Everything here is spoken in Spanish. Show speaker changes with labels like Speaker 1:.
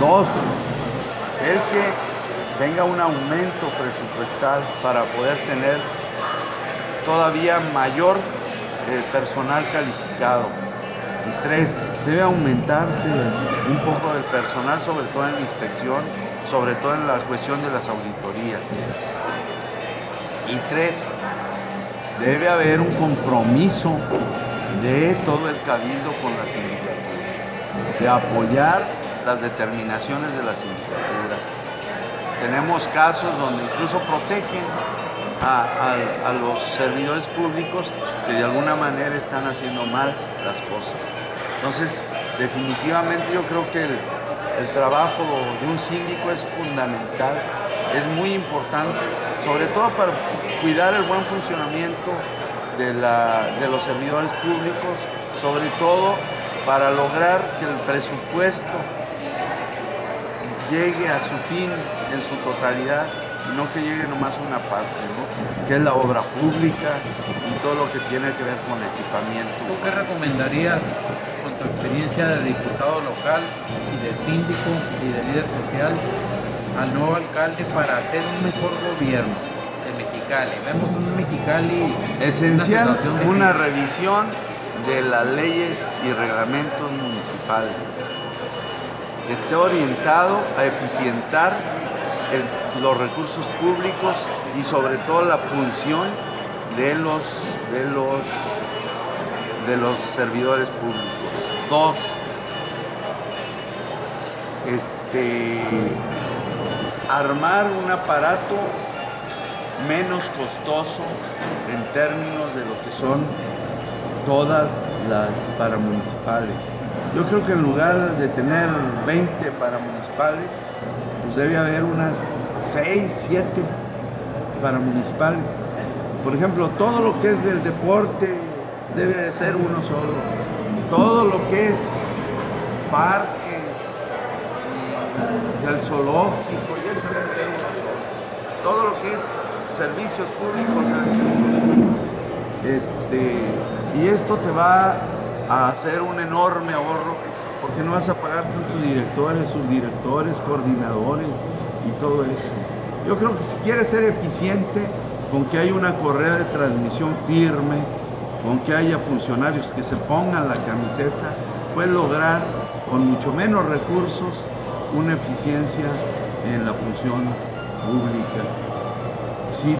Speaker 1: Dos, el que tenga un aumento presupuestal para poder tener todavía mayor eh, personal calificado. Y tres, debe aumentarse un poco el personal, sobre todo en la inspección, sobre todo en la cuestión de las auditorías. Y tres, debe haber un compromiso de todo el cabildo con la sindicatura, de apoyar las determinaciones de la sindicatura. Tenemos casos donde incluso protegen a, los servidores públicos que de alguna manera están haciendo mal las cosas. Entonces, definitivamente yo creo que el, trabajo de un síndico es fundamental, es muy importante, sobre todo para cuidar el buen funcionamiento de, de los servidores públicos, sobre todo para lograr que el presupuesto llegue a su fin en su totalidad y no que llegue nomás una parte, que es la obra pública y todo lo que tiene que ver con equipamiento.
Speaker 2: ¿Tú qué recomendarías con tu experiencia de diputado local y de síndico y de líder social al nuevo alcalde para hacer un mejor gobierno de Mexicali? Vemos un Mexicali...
Speaker 1: Esencial, una revisión de las leyes y reglamentos municipales que esté orientado a eficientar los recursos públicos y sobre todo la función de los, de los, de los servidores públicos. Dos, este, armar un aparato menos costoso en términos de lo que son todas las paramunicipales. Yo creo que en lugar de tener 20 paramunicipales, pues debe haber unas 6, 7 paramunicipales. Por ejemplo, todo lo que es del deporte debe de ser uno solo. Todo lo que es parques y el zoológico, ya se debe ser uno solo. Todo lo que es servicios públicos este, y esto te va a hacer un enorme ahorro porque no vas a pagar tantos directores, subdirectores, coordinadores y todo eso. Yo creo que si quieres ser eficiente, con que haya una correa de transmisión firme, con que haya funcionarios que se pongan la camiseta, puedes lograr con mucho menos recursos una eficiencia en la función pública.